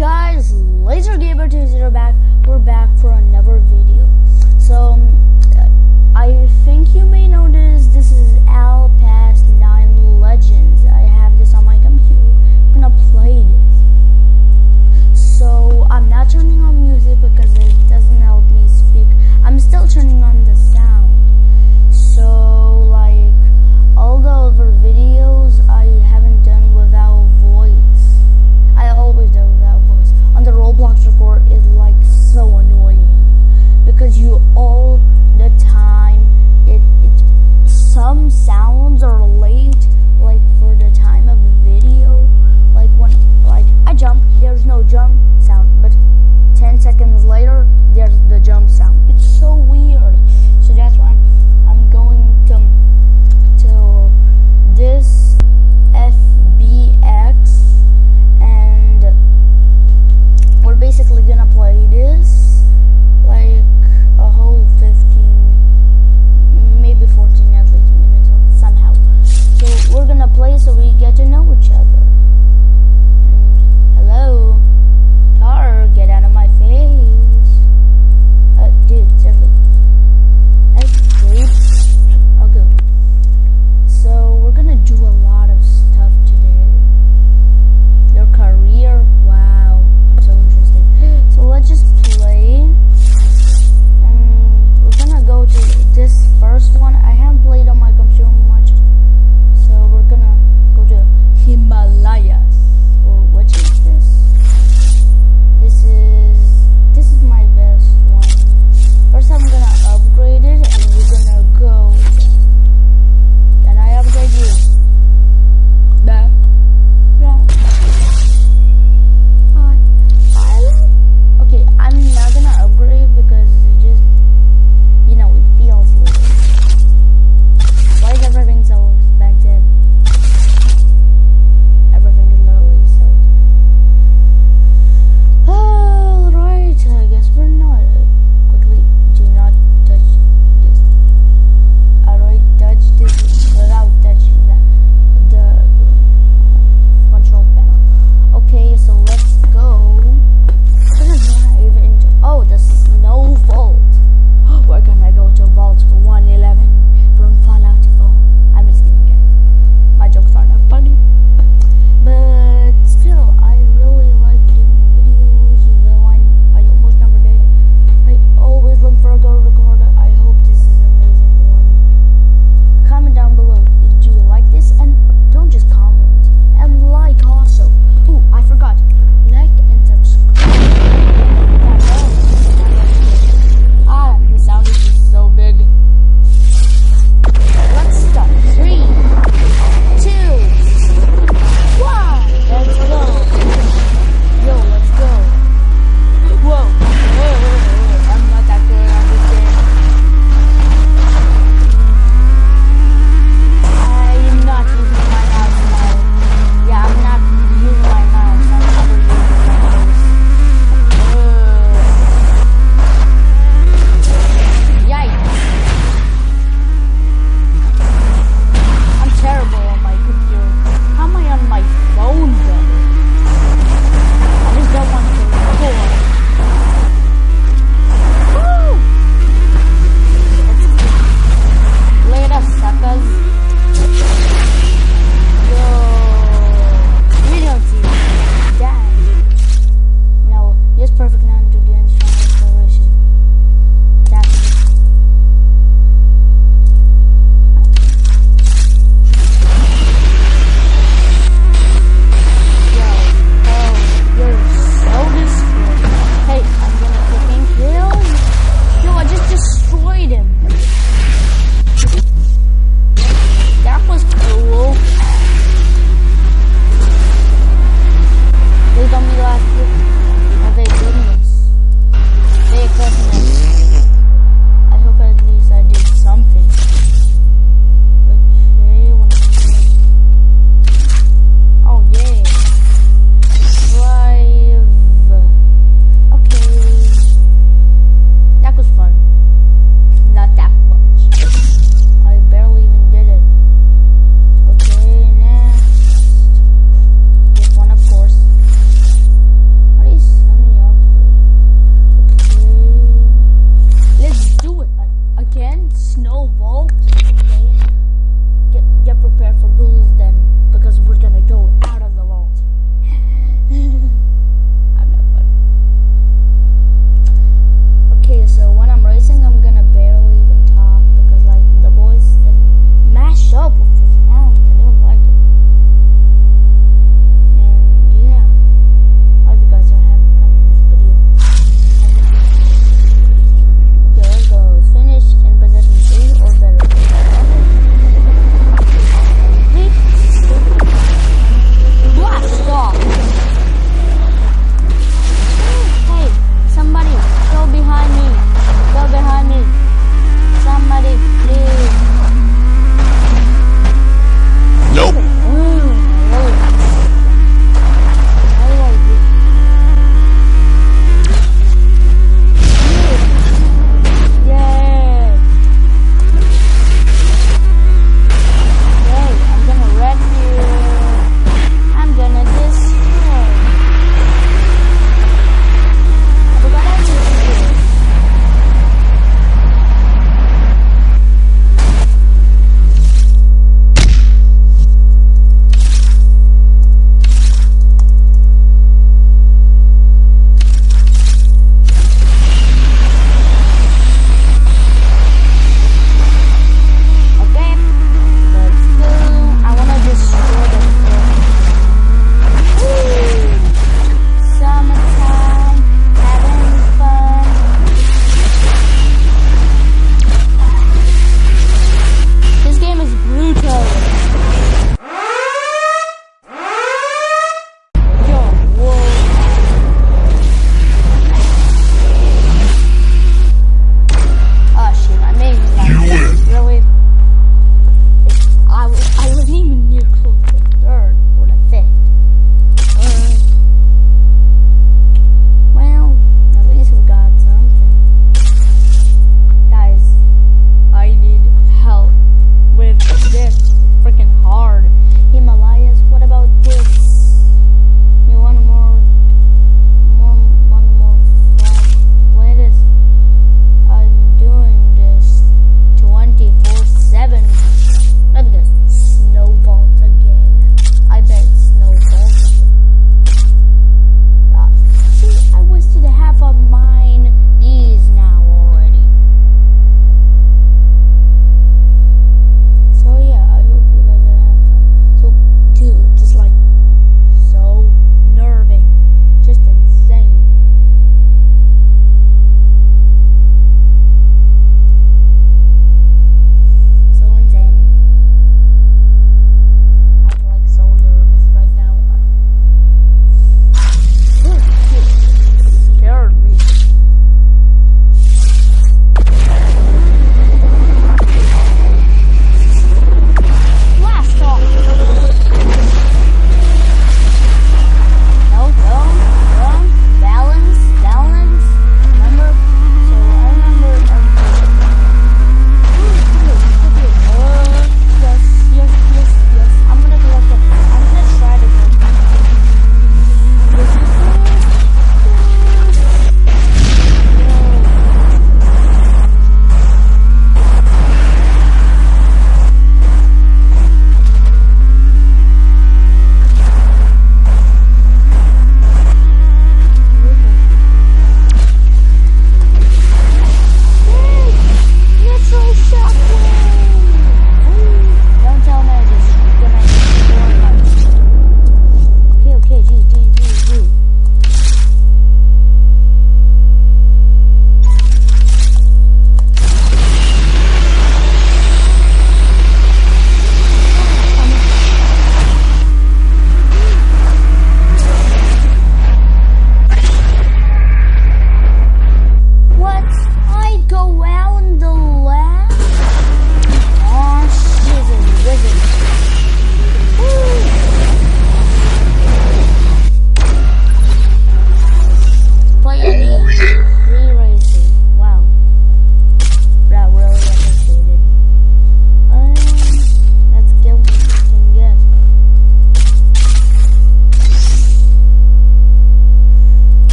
guys, Laser Gamer 20 back. We're back for another video. So, I think you may notice this is Al Past 9 Legends. I have this on my computer. I'm gonna play this. So, I'm not turning on music because